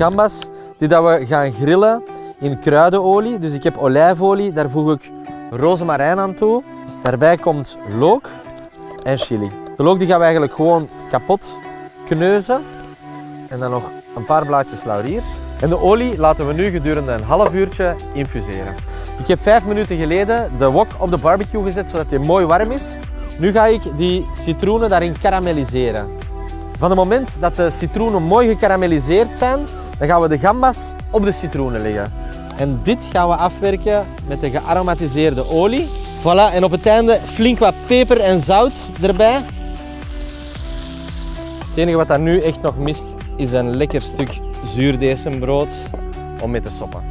gambas die dat we gaan grillen in kruidenolie. Dus ik heb olijfolie, daar voeg ik rozemarijn aan toe. Daarbij komt look en chili. De look die gaan we eigenlijk gewoon kapot kneuzen. En dan nog een paar blaadjes laurier. En de olie laten we nu gedurende een half uurtje infuseren. Ik heb vijf minuten geleden de wok op de barbecue gezet zodat hij mooi warm is. Nu ga ik die citroenen daarin karamelliseren. Van het moment dat de citroenen mooi gekarameliseerd zijn, dan gaan we de gambas op de citroenen leggen. En dit gaan we afwerken met de gearomatiseerde olie. Voilà, en op het einde flink wat peper en zout erbij. Het enige wat daar nu echt nog mist, is een lekker stuk zuurdesembrood om mee te soppen.